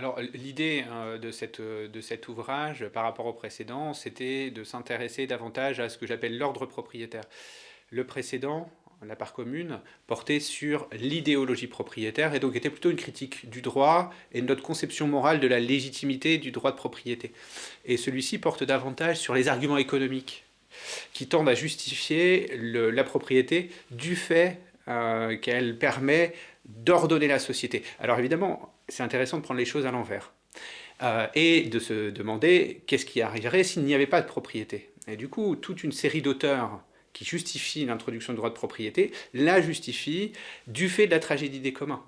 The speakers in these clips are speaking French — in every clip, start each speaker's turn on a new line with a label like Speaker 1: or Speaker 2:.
Speaker 1: Alors l'idée euh, de, de cet ouvrage par rapport au précédent, c'était de s'intéresser davantage à ce que j'appelle l'ordre propriétaire. Le précédent, la part commune, portait sur l'idéologie propriétaire et donc était plutôt une critique du droit et notre conception morale de la légitimité du droit de propriété. Et celui-ci porte davantage sur les arguments économiques qui tendent à justifier la propriété du fait euh, qu'elle permet d'ordonner la société. Alors évidemment, c'est intéressant de prendre les choses à l'envers. Euh, et de se demander qu'est-ce qui arriverait s'il n'y avait pas de propriété. Et du coup, toute une série d'auteurs qui justifient l'introduction du droit de propriété la justifient du fait de la tragédie des communs.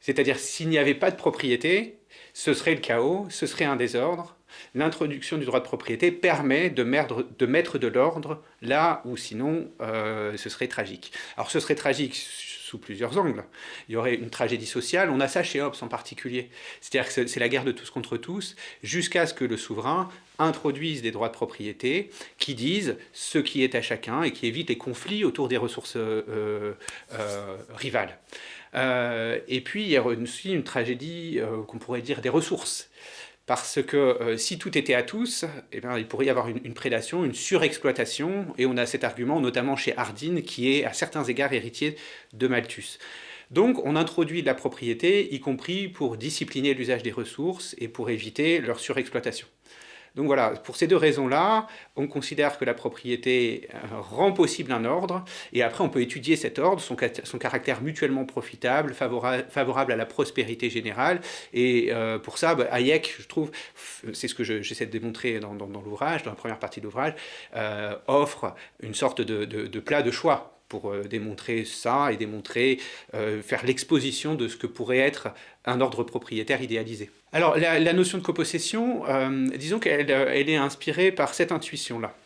Speaker 1: C'est-à-dire, s'il n'y avait pas de propriété, ce serait le chaos, ce serait un désordre. L'introduction du droit de propriété permet de, mettre de l'ordre là où sinon euh, ce serait tragique. Alors ce serait tragique sous plusieurs angles. Il y aurait une tragédie sociale, on a ça chez Hobbes en particulier. C'est-à-dire que c'est la guerre de tous contre tous, jusqu'à ce que le souverain introduise des droits de propriété qui disent ce qui est à chacun et qui évitent les conflits autour des ressources euh, euh, rivales. Et puis il y a aussi une tragédie qu'on pourrait dire des ressources parce que euh, si tout était à tous, eh bien, il pourrait y avoir une, prédation, une surexploitation, et on a cet argument notamment chez Hardin, qui est à certains égards héritier de Malthus. Donc on introduit la propriété, y compris pour discipliner l'usage des ressources et pour éviter leur surexploitation. Donc voilà, pour ces deux raisons-là, on considère que la propriété euh, rend possible un ordre, et après on peut étudier cet ordre, son, caractère mutuellement profitable, favorable, à la prospérité générale, et euh, pour ça, bah, Hayek, je trouve, c'est ce que j'essaie de démontrer dans, l'ouvrage, dans la première partie de l'ouvrage, euh, offre une sorte de plat de choix pour euh, démontrer ça et démontrer, euh, faire l'exposition de ce que pourrait être un ordre propriétaire idéalisé. Alors la, notion de copossession, euh, disons qu'elle elle est inspirée par cette intuition-là.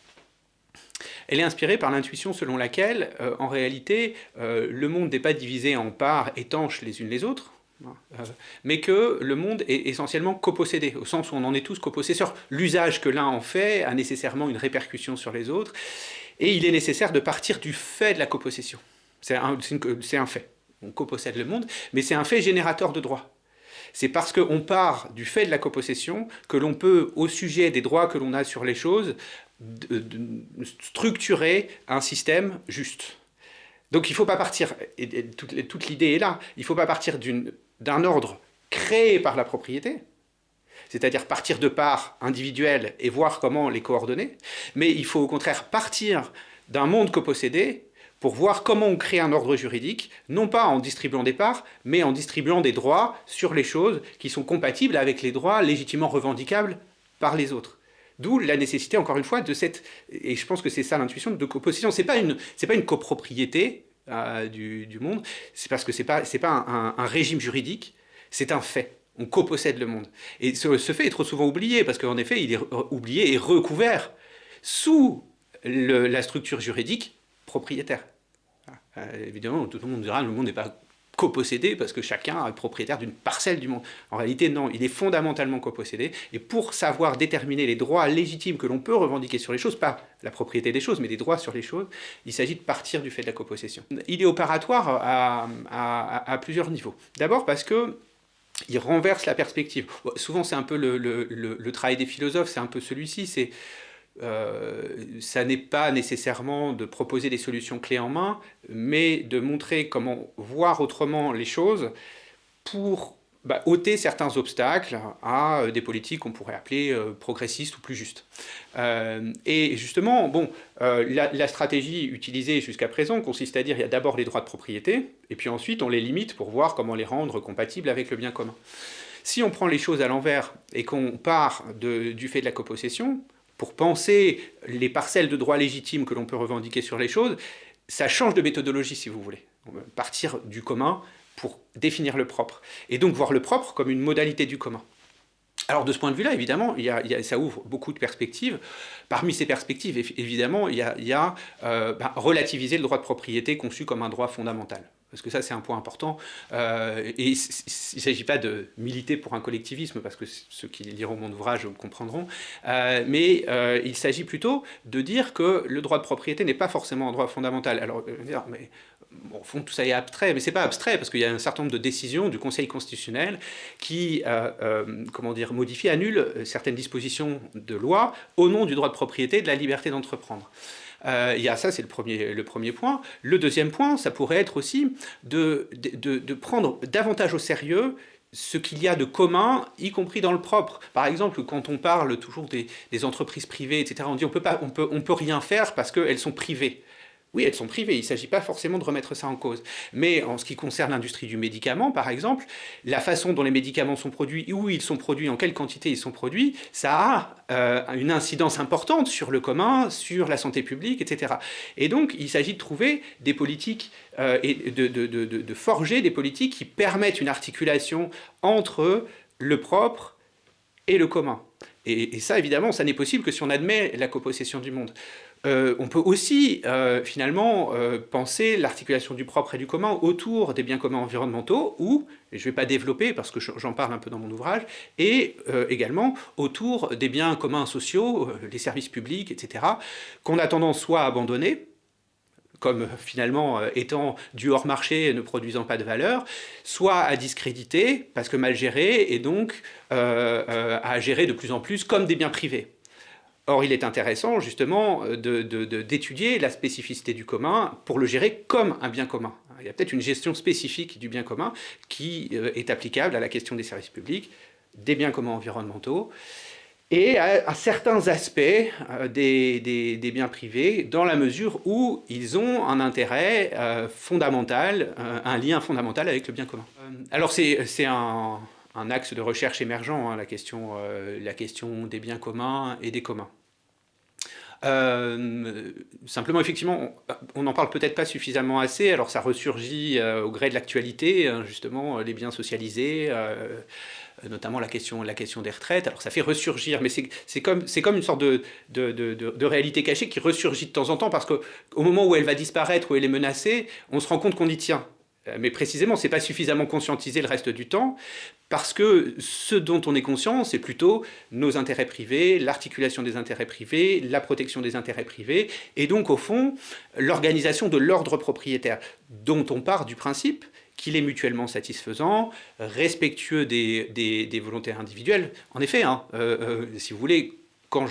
Speaker 1: Elle est inspirée par l'intuition selon laquelle, en réalité, le monde n'est pas divisé en parts étanches les unes les autres, hein, mais que le monde est essentiellement copossédé, au sens où on en est tous copossesseurs. L'usage que l'un en fait a nécessairement une répercussion sur les autres, et il est nécessaire de partir du fait de la copossession. C'est un, fait. On copossède le monde, mais c'est un fait générateur de droits. C'est parce qu'on part du fait de la copossession que l'on peut, au sujet des droits que l'on a sur les choses, structurer un système juste. Donc il ne faut pas partir, et, toute, toute l'idée est là, il ne faut pas partir d'un ordre créé par la propriété, c'est-à-dire partir de parts individuelles et voir comment les coordonner, mais il faut au contraire partir d'un monde copossédé pour voir comment on crée un ordre juridique, non pas en distribuant des parts, mais en distribuant des droits sur les choses qui sont compatibles avec les droits légitimement revendicables par les autres. D'où la nécessité, encore une fois, de cette, et je pense que c'est ça l'intuition, de copossession. Ce n'est pas, une, pas une copropriété euh, du, monde, c'est parce que ce n'est pas, pas un régime juridique, c'est un fait on copossède le monde. Et ce, fait est trop souvent oublié, parce qu'en effet, il est oublié et recouvert sous la structure juridique propriétaire. Euh, évidemment, tout le monde dira le monde n'est pas copossédé parce que chacun est propriétaire d'une parcelle du monde. En réalité, non, il est fondamentalement copossédé. Et pour savoir déterminer les droits légitimes que l'on peut revendiquer sur les choses, pas la propriété des choses, mais des droits sur les choses, il s'agit de partir du fait de la copossession. Il est opératoire à plusieurs niveaux. D'abord parce que il renverse la perspective. Souvent, c'est un peu le, travail des philosophes, c'est un peu celui-ci, c'est euh, ça n'est pas nécessairement de proposer des solutions clés en main, mais de montrer comment voir autrement les choses pour bah, ôter certains obstacles à euh, des politiques qu'on pourrait appeler euh, progressistes ou plus justes. Euh, et justement, bon, la, stratégie utilisée jusqu'à présent consiste à dire qu'il y a d'abord les droits de propriété, et puis ensuite on les limite pour voir comment les rendre compatibles avec le bien commun. Si on prend les choses à l'envers et qu'on part du fait de la copossession, pour penser les parcelles de droits légitimes que l'on peut revendiquer sur les choses, ça change de méthodologie si vous voulez. Partir du commun pour définir le propre. Et donc voir le propre comme une modalité du commun. Alors de ce point de vue-là, évidemment, ça ouvre beaucoup de perspectives. Parmi ces perspectives, évidemment, il y a, euh, bah, relativiser le droit de propriété conçu comme un droit fondamental. Parce que ça c'est un point important, euh, et il ne s'agit pas de militer pour un collectivisme, parce que ceux qui liront mon ouvrage comprendront, euh, mais euh, il s'agit plutôt de dire que le droit de propriété n'est pas forcément un droit fondamental. Alors, mais, bon, au fond, tout ça est abstrait, mais c'est pas abstrait, parce qu'il y a un certain nombre de décisions du Conseil constitutionnel qui, comment dire, modifient, annulent certaines dispositions de loi au nom du droit de propriété et de la liberté d'entreprendre. Euh, il y a ça, c'est le premier, le premier point. Le deuxième point, ça pourrait être aussi de, de, prendre davantage au sérieux ce qu'il y a de commun, y compris dans le propre. Par exemple, quand on parle toujours des, des entreprises privées, etc., on dit on peut, pas, on peut, on peut rien faire parce qu'elles sont privées. Oui, elles sont privées, il ne s'agit pas forcément de remettre ça en cause. Mais en ce qui concerne l'industrie du médicament, par exemple, la façon dont les médicaments sont produits, où ils sont produits, en quelle quantité ils sont produits, ça a euh, une incidence importante sur le commun, sur la santé publique, etc. Et donc, il s'agit de trouver des politiques euh, et de, de, forger des politiques qui permettent une articulation entre le propre et le commun. Et, et ça, évidemment, ça n'est possible que si on admet la copossession du monde. Euh, on peut aussi euh, finalement euh, penser l'articulation du propre et du commun autour des biens communs environnementaux ou, et je ne vais pas développer parce que j'en parle un peu dans mon ouvrage, et également autour des biens communs sociaux, les services publics, etc., qu'on a tendance soit à abandonner, comme finalement étant du hors-marché ne produisant pas de valeur, soit à discréditer parce que mal gérés et donc à gérer de plus en plus comme des biens privés. Or, il est intéressant justement d'étudier la spécificité du commun pour le gérer comme un bien commun. Il y a peut-être une gestion spécifique du bien commun qui euh, est applicable à la question des services publics, des biens communs environnementaux, et à, certains aspects euh, des, biens privés, dans la mesure où ils ont un intérêt euh, fondamental, un lien fondamental avec le bien commun. alors c'est un, axe de recherche émergent, hein, la question des biens communs et des communs. Euh, simplement, effectivement, on n'en parle peut-être pas suffisamment assez, alors ça ressurgit euh, au gré de l'actualité, hein, justement, les biens socialisés, euh, notamment la question, la question des retraites, alors ça fait ressurgir, mais c'est comme, une sorte de, de, réalité cachée qui ressurgit de temps en temps, parce qu'au moment où elle va disparaître, où elle est menacée, on se rend compte qu'on y tient. Mais précisément, c'est pas suffisamment conscientisé le reste du temps, parce que ce dont on est conscient, c'est plutôt nos intérêts privés, l'articulation des intérêts privés, la protection des intérêts privés, et donc au fond, l'organisation de l'ordre propriétaire, dont on part du principe qu'il est mutuellement satisfaisant, respectueux des, des, volontés individuelles. En effet, hein, euh, euh, si vous voulez, quand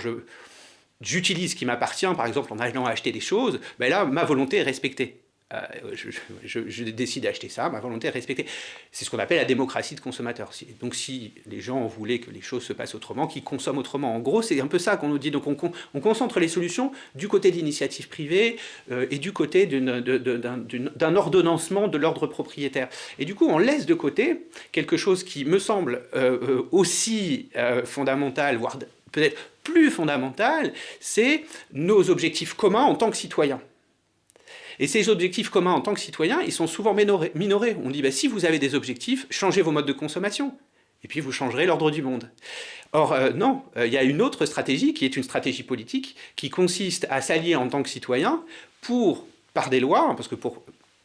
Speaker 1: j'utilise ce qui m'appartient, par exemple en allant acheter des choses, ben là, ma volonté est respectée. Euh, je, décide d'acheter ça, ma volonté est respectée. C'est ce qu'on appelle la démocratie de consommateur. Donc si les gens voulaient que les choses se passent autrement, qu'ils consomment autrement, en gros c'est un peu ça qu'on nous dit. Donc on, on, concentre les solutions du côté de l'initiative privée euh, et du côté d'un ordonnancement de l'ordre propriétaire. Et du coup on laisse de côté quelque chose qui me semble euh, aussi fondamental, voire peut-être plus fondamental, c'est nos objectifs communs en tant que citoyens. Et ces objectifs communs en tant que citoyens, ils sont souvent minorés. On dit, bah, si vous avez des objectifs, changez vos modes de consommation. Et puis vous changerez l'ordre du monde. Or, euh, non, euh, il y a une autre stratégie qui est une stratégie politique qui consiste à s'allier en tant que citoyen pour, par des lois, parce que pour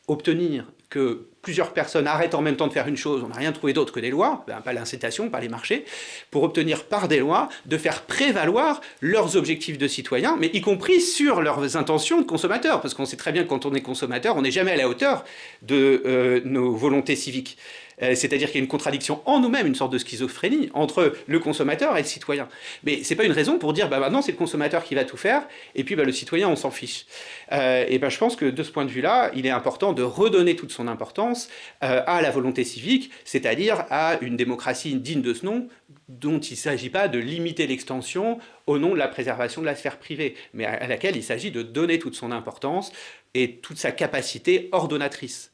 Speaker 1: obtenir que plusieurs personnes arrêtent en même temps de faire une chose, on n'a rien trouvé d'autre que des lois, ben, pas l'incitation, pas les marchés, pour obtenir par des lois de faire prévaloir leurs objectifs de citoyens, mais y compris sur leurs intentions de consommateurs, parce qu'on sait très bien que quand on est consommateur, on n'est jamais à la hauteur de euh, nos volontés civiques. Euh, c'est-à-dire qu'il y a une contradiction en nous-mêmes, une sorte de schizophrénie entre le consommateur et le citoyen. Mais ce n'est pas une raison pour dire bah, maintenant c'est le consommateur qui va tout faire et puis bah, le citoyen on s'en fiche. Euh, et ben je pense que de ce point de vue-là, il est important de redonner toute son importance euh, à la volonté civique, c'est-à-dire à une démocratie digne de ce nom, dont il ne s'agit pas de limiter l'extension au nom de la préservation de la sphère privée, mais à laquelle il s'agit de donner toute son importance et toute sa capacité ordonnatrice.